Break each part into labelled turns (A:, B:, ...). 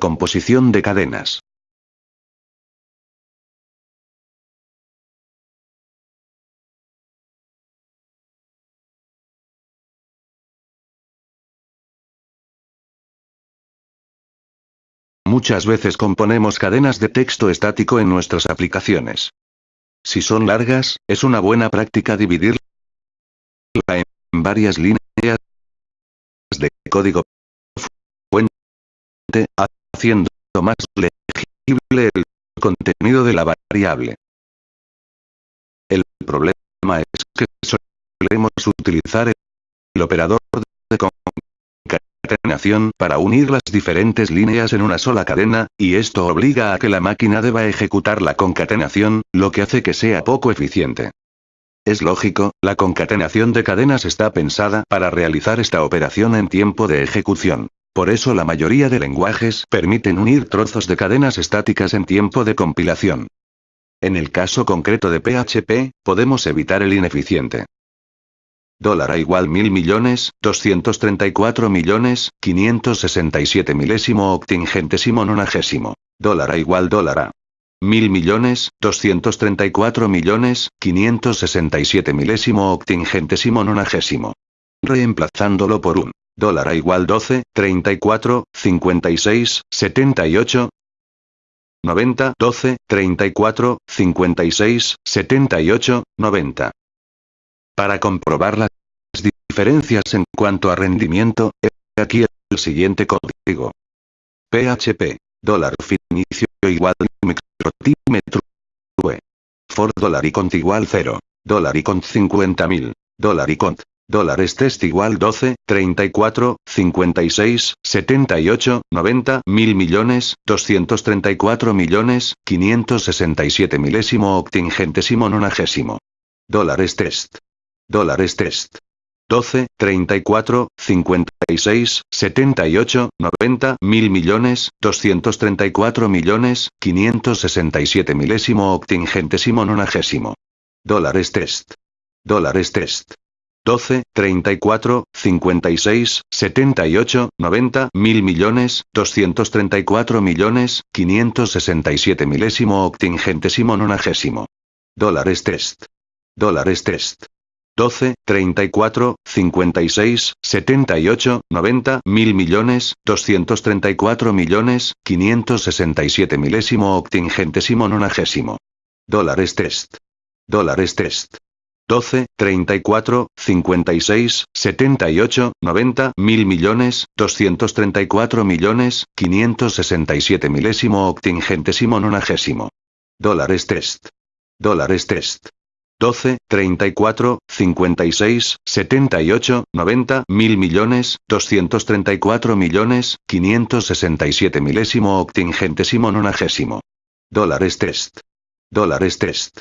A: Composición de cadenas. Muchas veces componemos cadenas de texto estático en nuestras aplicaciones. Si son largas, es una buena práctica dividirla en varias líneas de código fuente, haciendo más legible el contenido de la variable. El problema es que solemos utilizar el operador de concatenación para unir las diferentes líneas en una sola cadena, y esto obliga a que la máquina deba ejecutar la concatenación, lo que hace que sea poco eficiente. Es lógico, la concatenación de cadenas está pensada para realizar esta operación en tiempo de ejecución. Por eso la mayoría de lenguajes permiten unir trozos de cadenas estáticas en tiempo de compilación. En el caso concreto de PHP, podemos evitar el ineficiente. Dólar a igual mil millones, 234 millones, 567 milésimo octingentésimo nonagésimo. Dólar a igual dólar a mil millones, 234 millones, 567 milésimo octingentésimo nonagésimo. Reemplazándolo por un dólar a igual 12, 34, 56, 78, 90, 12, 34, 56, 78, 90. Para comprobar las diferencias en cuanto a rendimiento, he aquí el siguiente código. PHP, dólar inicio igual microtímetro, for dólar y cont igual 0, dólar y cont 50.000, dólar y cont, dólares test igual 12, 34, 56, 78, 90, mil millones, 234 millones, 567 milésimo octingentésimo nonagésimo. Dólares test. Dólares test. 12, 34, 56, 78, 90, mil millones, 234 millones, 567 milésimo octingentésimo nonagésimo. Dólares test. Dólares test. 12, 34, 56, 78, 90, mil millones, 234 millones, 567 milésimo octingentésimo nonagésimo. Dólares test. Dólares test. 12, 34, 56, 78, 90, mil millones, 234 millones, 567 milésimo octingentésimo nonagésimo. Dólares test. Dólares test. 12, 34, 56, 78, 90, mil millones, 234 millones, 567 milésimo octingentésimo nonagésimo. Dólares test. Dólares test. 12, 34, 56, 78, 90, mil millones, 234 millones, 567 milésimo octingentésimo nonagésimo. Dólares test. Dólares test.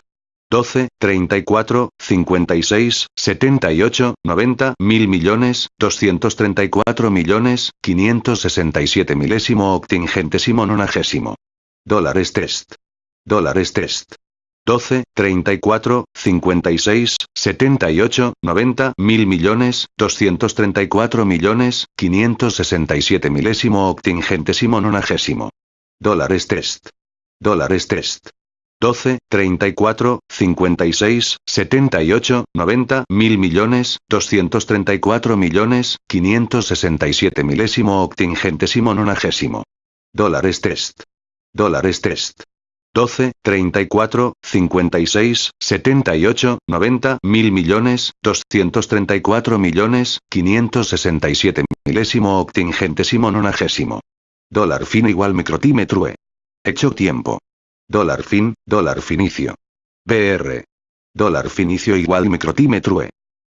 A: 12, 34, 56, 78, 90, mil millones, 234 millones, 567 milésimo octingentésimo nonagésimo. Dólares test. Dólares test. 12, 34, 56, 78, 90, mil millones, 234 millones, 567 milésimo octingentésimo nonagésimo. Dólares test. Dólares test. 12, 34, 56, 78, 90, mil millones, 234 millones, 567 milésimo octingentésimo nonagésimo. Dólares test. Dólares test. 12, 34, 56, 78, 90, mil millones, 234 millones, 567 milésimo octingentésimo nonagésimo. Dólar fin igual microtímetro e. Hecho tiempo. Dólar fin, dólar finicio. BR. Dólar finicio igual microtímetro e.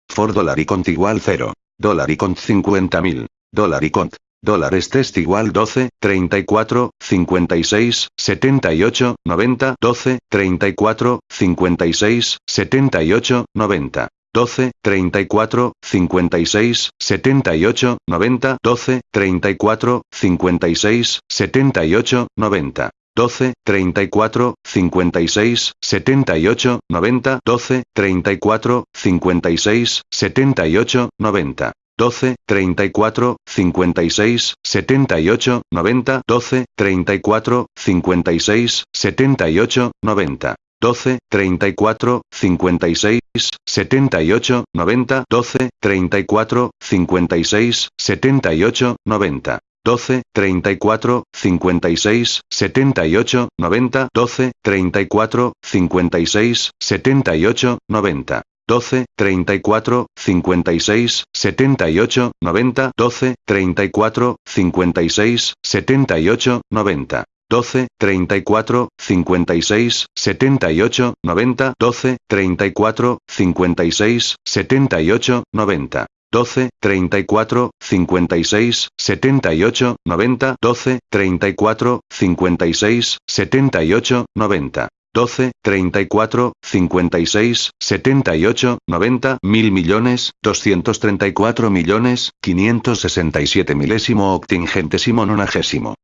A: For dólar y cont igual 0. Dólar y cont 50.000. Dólar y cont. Dólares test igual 12, 34, 56, 78, 90, 12, 34, 56, 78, 90. 12, 34, 56, 78, 90, 12, 34, 56, 78, 90. 12, 34, 56, 78, 90, 12, 34, 56, 78, 90. 12, 34, 56, 78, 90, 12, 34, 56, 78, 90. 12, 34, 56, 78, 90, 12, 34, 56, 78, 90. 12, 34, 56, 78, 90, 12, 34, 56, 78, 90. 12, 34, 56, 78, 90, 12, 34, 56, 78, 90. 12, 34, 56, 78, 90, 12, 34, 56, 78, 90. 12, 34, 56, 78, 90, 12, 34, 56, 78, 90. 12, 34, 56, 78, 90, mil millones, 234 millones, 567 milésimo octingentésimo nonagésimo.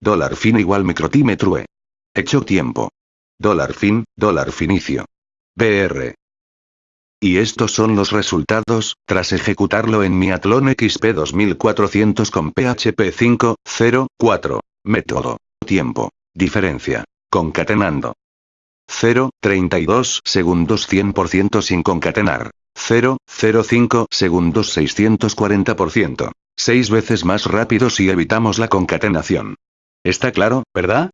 A: Dólar fin igual microtímetro E. Hecho tiempo. Dólar fin, dólar finicio. BR. Y estos son los resultados, tras ejecutarlo en mi Atlon XP 2400 con PHP 5, 0, 4. Método. Tiempo. Diferencia. Concatenando. 0, 32 segundos 100% sin concatenar. 0, 05 segundos 640%. 6 veces más rápido si evitamos la concatenación. ¿Está claro, verdad?